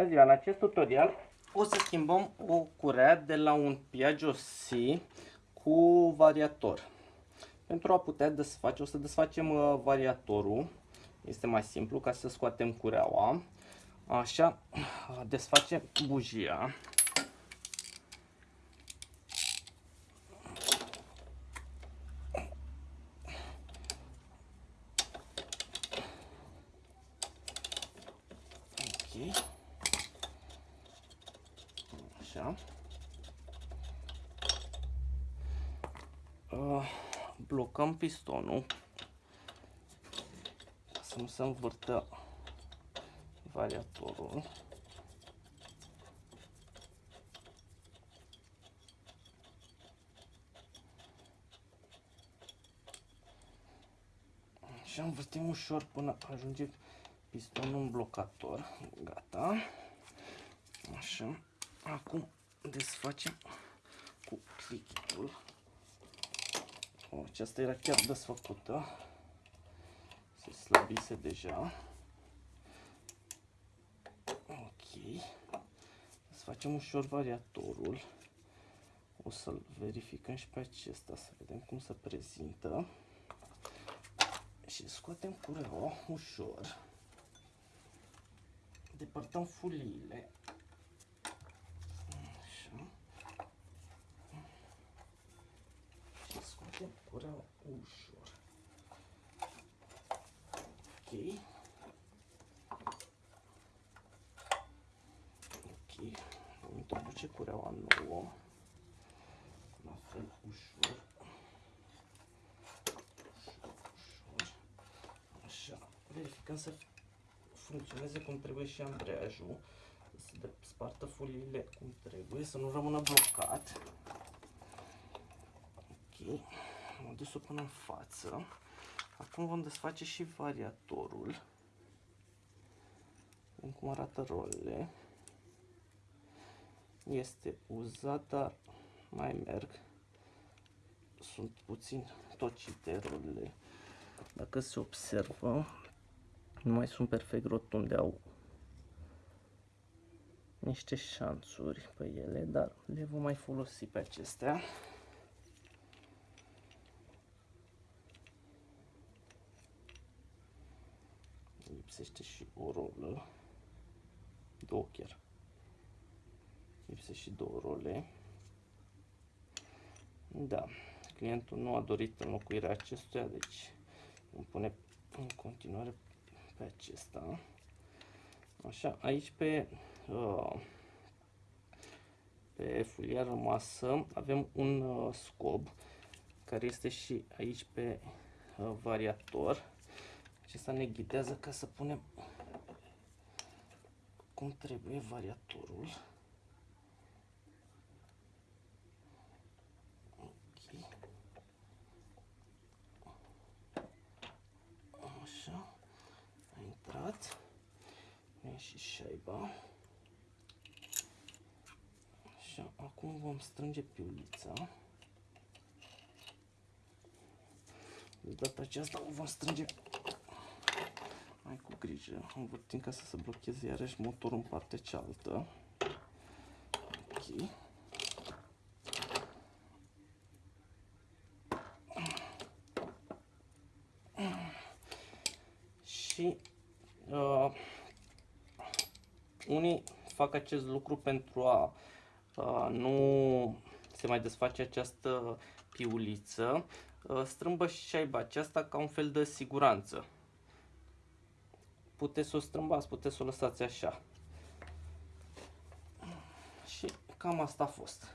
Bună ziua! În acest tutorial o să schimbăm o curea de la un Piaggio C cu variator. Pentru a putea desface, o să desfacem uh, variatorul. Este mai simplu ca să scoatem cureaua. Așa, desfacem bujia. Așa. Uh, blocăm pistonul ca să nu se învârtă variatorul. Și învârtim ușor până ajunge pistonul în blocator. Gata. Așa. Acum desfacem cu plichitul. O, aceasta era chiar desfăcută. Se slăbise deja. Ok. Desfacem ușor variatorul. O să-l verificăm și pe acesta, să vedem cum se prezintă. Și scoatem cureaua ușor. Depărtăm fuliile. Tempura ușor. Ok. Ok. Vom introduce cureaua nouă. La fel ușor. Ușor, ușor. Așa. Verificăm să funcționeze cum trebuie și ambreiajul. Să spartă foliile cum trebuie, să nu rămână blocat. Ok am adus-o până în față. Acum vom desface și variatorul. Vedem cum arată rolele. Este uzat, dar mai merg. Sunt puțin tocite rolele. Dacă se observă, nu mai sunt perfect rotunde, au niște șanțuri pe ele, dar le vom mai folosi pe acestea. Lipsește și o rolă, două chiar. Lipsește și două role. Da, clientul nu a dorit înlocuirea acestuia, deci îmi pune în continuare pe acesta. Așa, aici pe, uh, pe fulia rămasă avem un uh, scob care este și aici pe uh, variator acesta ne ghidează ca să punem cum trebuie variatorul. Așa. A intrat. E și șaiba. Așa. Acum vom strânge piulița. De data aceasta o vom strânge mai cu grijă, învârtim ca să se blocheze iarăși motorul în partea cealaltă. Ok. Și uh, unii fac acest lucru pentru a uh, nu se mai desface această piuliță, uh, strâmbă și șaiba aceasta ca un fel de siguranță puteți să o strâmbați, puteți să o lăsați așa. Și cam asta a fost.